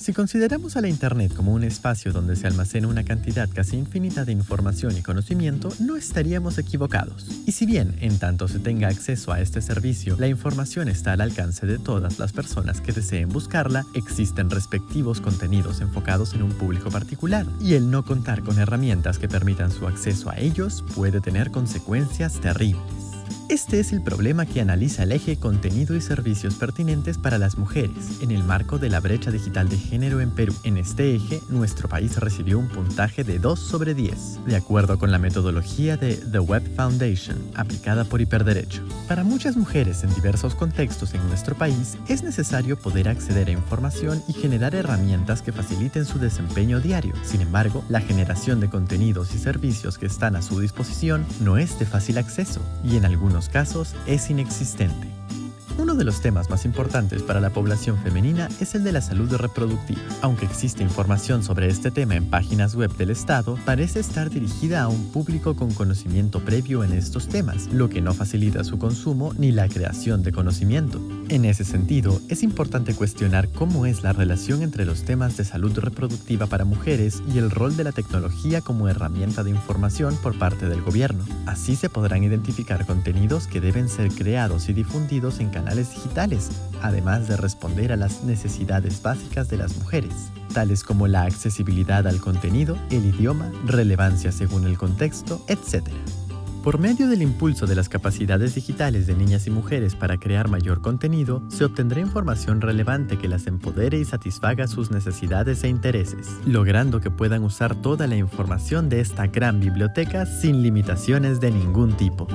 Si consideramos a la Internet como un espacio donde se almacena una cantidad casi infinita de información y conocimiento, no estaríamos equivocados. Y si bien, en tanto se tenga acceso a este servicio, la información está al alcance de todas las personas que deseen buscarla, existen respectivos contenidos enfocados en un público particular, y el no contar con herramientas que permitan su acceso a ellos puede tener consecuencias terribles. Este es el problema que analiza el eje Contenido y Servicios Pertinentes para las Mujeres en el marco de la brecha digital de género en Perú. En este eje, nuestro país recibió un puntaje de 2 sobre 10, de acuerdo con la metodología de The Web Foundation, aplicada por Hiperderecho. Para muchas mujeres en diversos contextos en nuestro país, es necesario poder acceder a información y generar herramientas que faciliten su desempeño diario. Sin embargo, la generación de contenidos y servicios que están a su disposición no es de fácil acceso y en algunos casos es inexistente. Uno de los temas más importantes para la población femenina es el de la salud reproductiva. Aunque existe información sobre este tema en páginas web del Estado, parece estar dirigida a un público con conocimiento previo en estos temas, lo que no facilita su consumo ni la creación de conocimiento. En ese sentido, es importante cuestionar cómo es la relación entre los temas de salud reproductiva para mujeres y el rol de la tecnología como herramienta de información por parte del gobierno. Así se podrán identificar contenidos que deben ser creados y difundidos en digitales, además de responder a las necesidades básicas de las mujeres, tales como la accesibilidad al contenido, el idioma, relevancia según el contexto, etc. Por medio del impulso de las capacidades digitales de niñas y mujeres para crear mayor contenido, se obtendrá información relevante que las empodere y satisfaga sus necesidades e intereses, logrando que puedan usar toda la información de esta gran biblioteca sin limitaciones de ningún tipo.